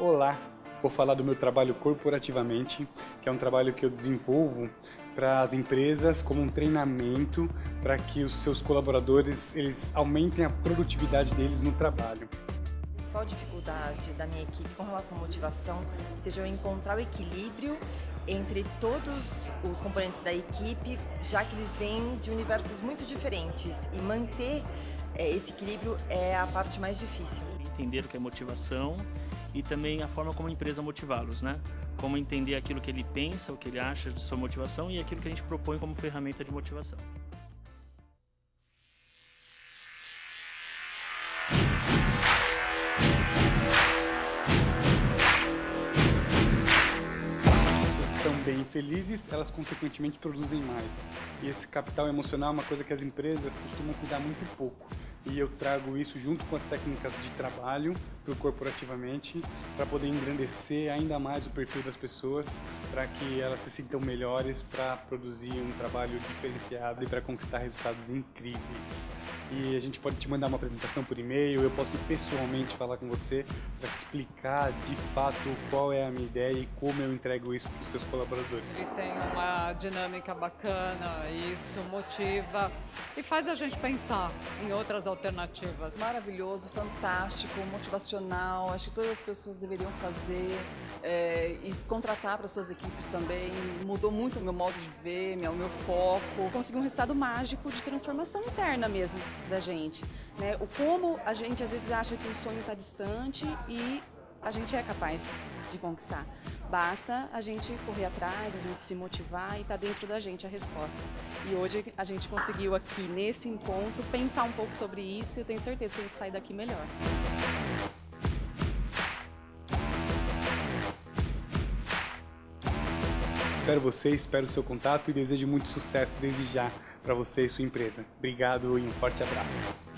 Olá, vou falar do meu trabalho corporativamente, que é um trabalho que eu desenvolvo para as empresas como um treinamento para que os seus colaboradores eles aumentem a produtividade deles no trabalho. A principal dificuldade da minha equipe com relação à motivação seja eu encontrar o equilíbrio entre todos os componentes da equipe, já que eles vêm de universos muito diferentes e manter é, esse equilíbrio é a parte mais difícil. Entender o que é motivação e também a forma como a empresa motivá-los, né? Como entender aquilo que ele pensa, o que ele acha de sua motivação e aquilo que a gente propõe como ferramenta de motivação. bem felizes, elas consequentemente produzem mais. E esse capital emocional é uma coisa que as empresas costumam cuidar muito pouco e eu trago isso junto com as técnicas de trabalho para corporativamente para poder engrandecer ainda mais o perfil das pessoas para que elas se sintam melhores para produzir um trabalho diferenciado e para conquistar resultados incríveis. E a gente pode te mandar uma apresentação por e-mail, eu posso pessoalmente falar com você para te explicar de fato qual é a minha ideia e como eu entrego isso para os seus colaboradores. Ele tem uma dinâmica bacana, isso motiva e faz a gente pensar em outras alternativas. Maravilhoso, fantástico, motivacional, acho que todas as pessoas deveriam fazer é, e contratar para suas equipes também. Mudou muito o meu modo de ver, meu, meu foco. Consegui um resultado mágico de transformação interna mesmo da gente. Né? O como a gente às vezes acha que o sonho está distante e a gente é capaz de conquistar. Basta a gente correr atrás, a gente se motivar e está dentro da gente a resposta. E hoje a gente conseguiu aqui nesse encontro pensar um pouco sobre isso e eu tenho certeza que a gente sai daqui melhor. Espero você, espero o seu contato e desejo muito sucesso desde já para você e sua empresa. Obrigado e um forte abraço.